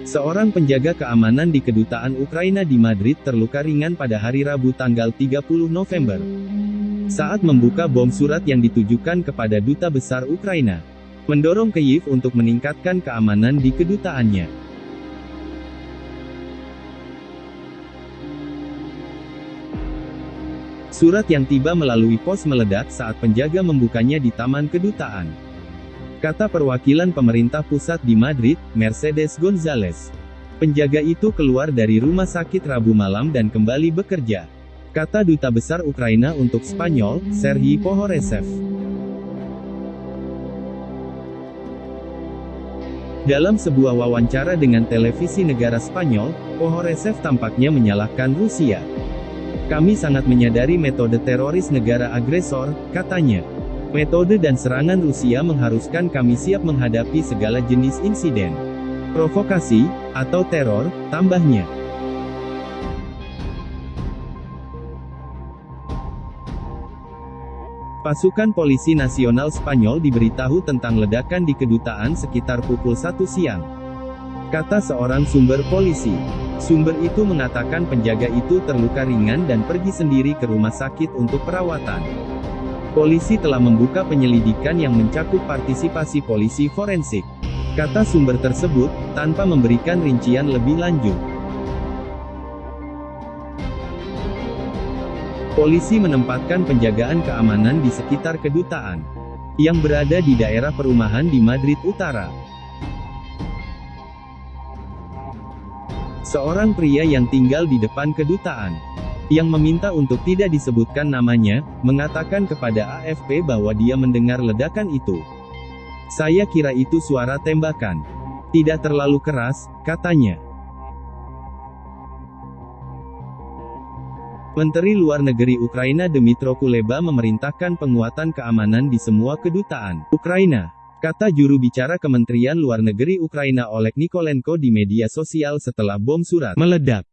Seorang penjaga keamanan di kedutaan Ukraina di Madrid terluka ringan pada hari Rabu tanggal 30 November. Saat membuka bom surat yang ditujukan kepada Duta Besar Ukraina. Mendorong Kyiv untuk meningkatkan keamanan di kedutaannya. Surat yang tiba melalui pos meledak saat penjaga membukanya di taman kedutaan. Kata perwakilan pemerintah pusat di Madrid, Mercedes Gonzalez. Penjaga itu keluar dari rumah sakit Rabu malam dan kembali bekerja. Kata Duta Besar Ukraina untuk Spanyol, Serhiy Pohoresev. Dalam sebuah wawancara dengan televisi negara Spanyol, Pohoresev tampaknya menyalahkan Rusia. Kami sangat menyadari metode teroris negara agresor, katanya. Metode dan serangan Rusia mengharuskan kami siap menghadapi segala jenis insiden. Provokasi, atau teror, tambahnya. Pasukan Polisi Nasional Spanyol diberitahu tentang ledakan di kedutaan sekitar pukul 1 siang. Kata seorang sumber polisi. Sumber itu mengatakan penjaga itu terluka ringan dan pergi sendiri ke rumah sakit untuk perawatan. Polisi telah membuka penyelidikan yang mencakup partisipasi polisi forensik. Kata sumber tersebut, tanpa memberikan rincian lebih lanjut. Polisi menempatkan penjagaan keamanan di sekitar kedutaan, yang berada di daerah perumahan di Madrid Utara. Seorang pria yang tinggal di depan kedutaan, yang meminta untuk tidak disebutkan namanya, mengatakan kepada AFP bahwa dia mendengar ledakan itu. Saya kira itu suara tembakan. Tidak terlalu keras, katanya. Menteri Luar Negeri Ukraina Dmytro Kuleba memerintahkan penguatan keamanan di semua kedutaan Ukraina. Kata juru bicara Kementerian Luar Negeri Ukraina Oleg Nikolenko di media sosial setelah bom surat meledak.